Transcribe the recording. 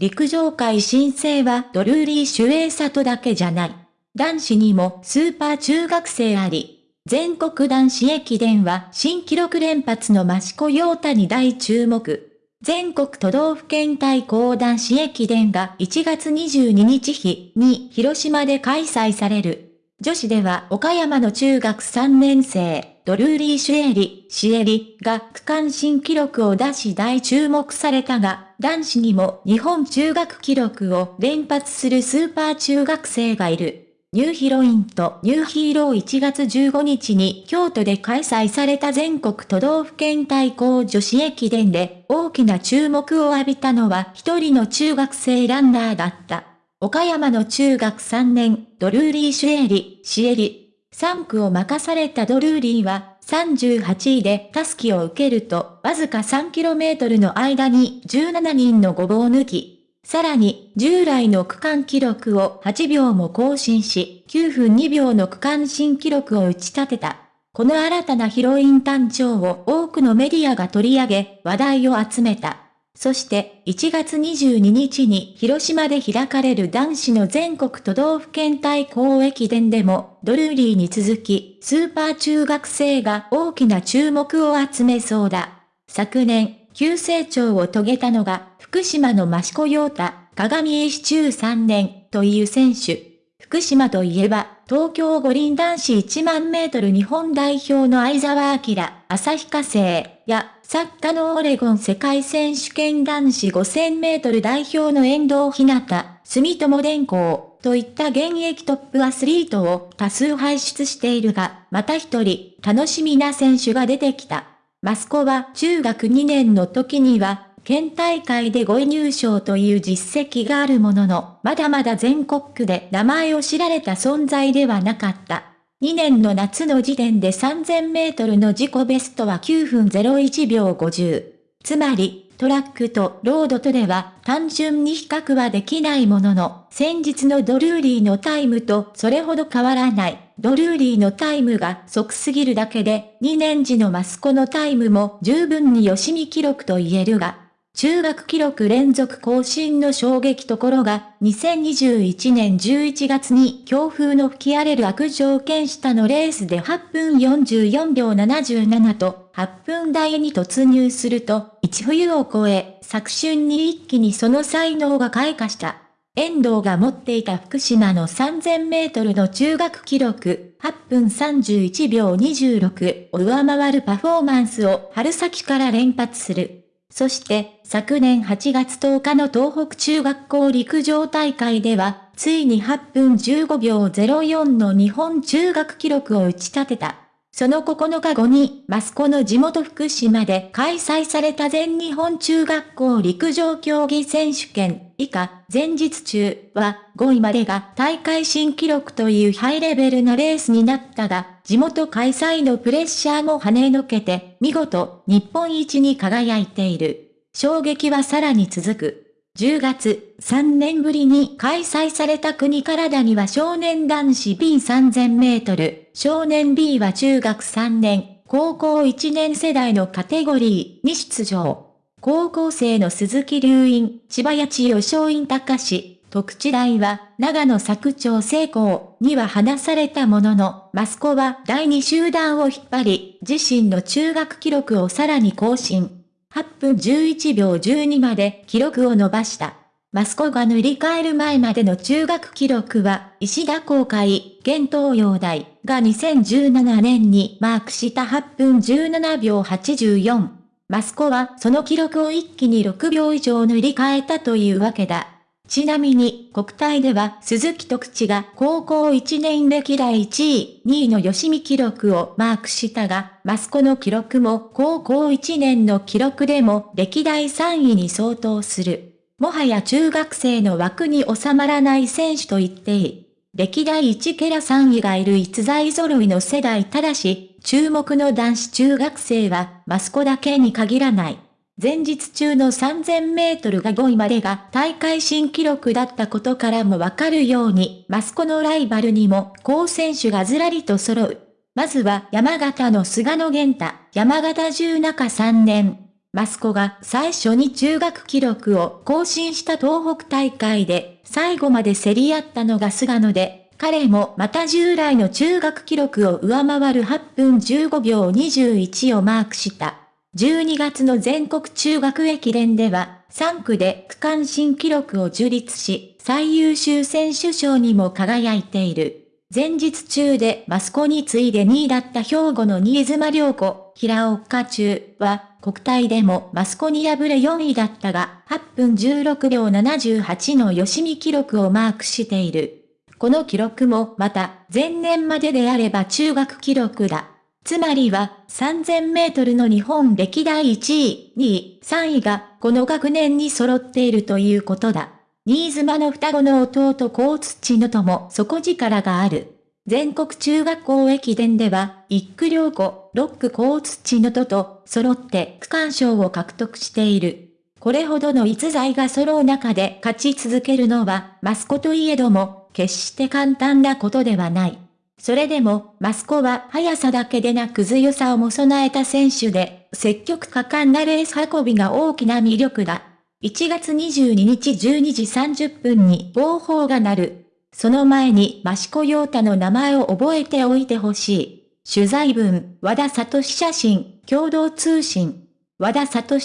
陸上界新星はドルーリー・シュエーサトだけじゃない。男子にもスーパー中学生あり。全国男子駅伝は新記録連発の益子陽太に大注目。全国都道府県対抗男子駅伝が1月22日日に広島で開催される。女子では岡山の中学3年生、ドルーリー・シュエリ、シエリが区間新記録を出し大注目されたが、男子にも日本中学記録を連発するスーパー中学生がいる。ニューヒロインとニューヒーロー1月15日に京都で開催された全国都道府県対抗女子駅伝で大きな注目を浴びたのは一人の中学生ランナーだった。岡山の中学3年、ドルーリー・シュエリ、シエリ。3区を任されたドルーリーは、38位でタスキを受けると、わずか 3km の間に17人のごぼう抜き。さらに、従来の区間記録を8秒も更新し、9分2秒の区間新記録を打ち立てた。この新たなヒロイン誕生を多くのメディアが取り上げ、話題を集めた。そして1月22日に広島で開かれる男子の全国都道府県対抗駅伝でもドルーリーに続きスーパー中学生が大きな注目を集めそうだ。昨年、急成長を遂げたのが福島の益子陽太、鏡石中3年という選手。福島といえば、東京五輪男子1万メートル日本代表の相沢明、旭化成や、サッカーのオレゴン世界選手権男子5000メートル代表の遠藤ひなた、住友電工といった現役トップアスリートを多数輩出しているが、また一人、楽しみな選手が出てきた。マスコは中学2年の時には、県大会で5位入賞という実績があるものの、まだまだ全国区で名前を知られた存在ではなかった。2年の夏の時点で3000メートルの自己ベストは9分01秒50。つまり、トラックとロードとでは単純に比較はできないものの、先日のドルーリーのタイムとそれほど変わらない。ドルーリーのタイムが即すぎるだけで、2年時のマスコのタイムも十分に吉見記録と言えるが、中学記録連続更新の衝撃ところが、2021年11月に強風の吹き荒れる悪条件下のレースで8分44秒77と8分台に突入すると、1冬を超え、昨春に一気にその才能が開花した。遠藤が持っていた福島の3000メートルの中学記録、8分31秒26を上回るパフォーマンスを春先から連発する。そして、昨年8月10日の東北中学校陸上大会では、ついに8分15秒04の日本中学記録を打ち立てた。その9日後に、マスコの地元福島で開催された全日本中学校陸上競技選手権、以下、前日中は5位までが大会新記録というハイレベルなレースになったが、地元開催のプレッシャーも跳ねのけて、見事、日本一に輝いている。衝撃はさらに続く。10月、3年ぶりに開催された国体には少年男子 B3000 メートル、少年 B は中学3年、高校1年世代のカテゴリーに出場。高校生の鈴木隆院、千葉八千代松陰隆史、特地大は長野作長成功には離されたものの、マスコは第2集団を引っ張り、自身の中学記録をさらに更新。8分11秒12まで記録を伸ばした。マスコが塗り替える前までの中学記録は、石田公開、現東洋大が2017年にマークした8分17秒84。マスコはその記録を一気に6秒以上塗り替えたというわけだ。ちなみに、国体では鈴木徳地が高校1年歴代1位、2位の吉見記録をマークしたが、マスコの記録も高校1年の記録でも歴代3位に相当する。もはや中学生の枠に収まらない選手と言っていい。歴代1ケラ3位がいる逸材揃いの世代ただし、注目の男子中学生はマスコだけに限らない。前日中の3000メートルが5位までが大会新記録だったことからもわかるように、マスコのライバルにも好選手がずらりと揃う。まずは山形の菅野源太、山形中中3年。マスコが最初に中学記録を更新した東北大会で最後まで競り合ったのが菅野で、彼もまた従来の中学記録を上回る8分15秒21をマークした。12月の全国中学駅伝では、3区で区間新記録を樹立し、最優秀選手賞にも輝いている。前日中でマスコに次いで2位だった兵庫の新妻良子、平岡中は、国体でもマスコに敗れ4位だったが、8分16秒78の吉見記録をマークしている。この記録もまた前年までであれば中学記録だ。つまりは3000メートルの日本歴代1位、2位、3位がこの学年に揃っているということだ。新妻の双子の弟高土野とも底力がある。全国中学校駅伝では、一区両子、六区高土野とと揃って区間賞を獲得している。これほどの逸材が揃う中で勝ち続けるのは、マスコといえども、決して簡単なことではない。それでも、マスコは速さだけでなく強さをも備えた選手で、積極果敢なレース運びが大きな魅力だ。1月22日12時30分に暴報が鳴る。その前に益子陽太の名前を覚えておいてほしい。取材文、和田聡写真、共同通信。和田聡